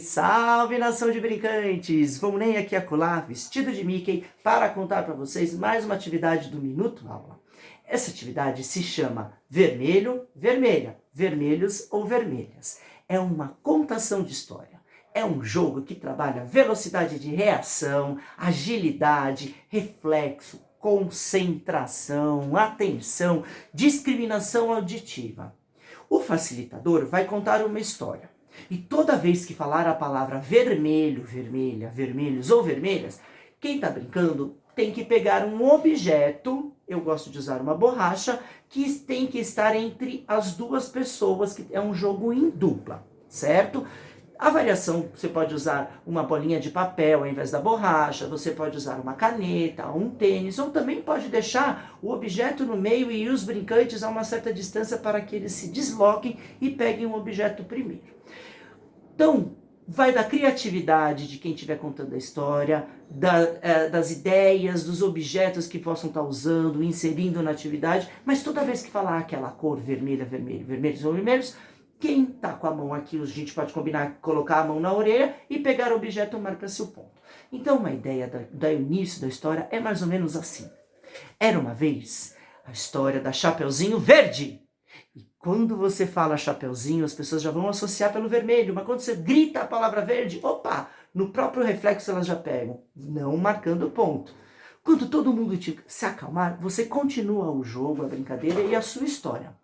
Salve nação de brincantes! Vou nem aqui acolá, vestido de Mickey, para contar para vocês mais uma atividade do Minuto Aula. Essa atividade se chama Vermelho, Vermelha, Vermelhos ou Vermelhas. É uma contação de história. É um jogo que trabalha velocidade de reação, agilidade, reflexo, concentração, atenção, discriminação auditiva. O facilitador vai contar uma história. E toda vez que falar a palavra vermelho, vermelha, vermelhos ou vermelhas, quem está brincando tem que pegar um objeto, eu gosto de usar uma borracha, que tem que estar entre as duas pessoas, que é um jogo em dupla, certo? A variação, você pode usar uma bolinha de papel ao invés da borracha, você pode usar uma caneta, um tênis, ou também pode deixar o objeto no meio e os brincantes a uma certa distância para que eles se desloquem e peguem o objeto primeiro. Então, vai da criatividade de quem estiver contando a história, da, é, das ideias, dos objetos que possam estar usando, inserindo na atividade, mas toda vez que falar aquela cor vermelha, vermelho, vermelhos ou vermelhos, quem está com a mão aqui, a gente pode combinar, colocar a mão na orelha e pegar o objeto marca-se o ponto. Então, uma ideia do início da história é mais ou menos assim. Era uma vez a história da Chapeuzinho Verde. E quando você fala Chapeuzinho, as pessoas já vão associar pelo vermelho, mas quando você grita a palavra verde, opa, no próprio reflexo elas já pegam, não marcando ponto. Quando todo mundo te, se acalmar, você continua o jogo, a brincadeira e a sua história.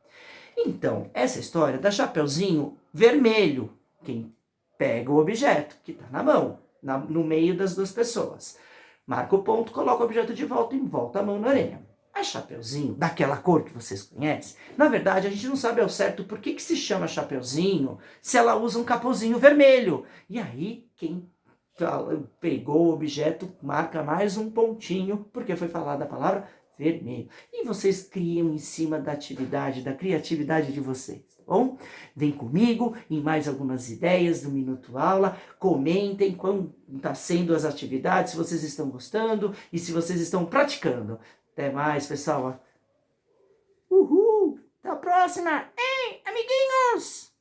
Então, essa história da Chapeuzinho Vermelho, quem pega o objeto que está na mão, na, no meio das duas pessoas. Marca o ponto, coloca o objeto de volta e volta a mão na orelha. A Chapeuzinho, daquela cor que vocês conhecem, na verdade a gente não sabe ao certo por que, que se chama Chapeuzinho se ela usa um capuzinho vermelho. E aí, quem pegou o objeto marca mais um pontinho, porque foi falada a palavra vermelho. E vocês criam em cima da atividade, da criatividade de vocês, tá bom? Vem comigo em mais algumas ideias do Minuto Aula, comentem como está sendo as atividades, se vocês estão gostando e se vocês estão praticando. Até mais, pessoal. Uhul! Até a próxima! Ei, amiguinhos!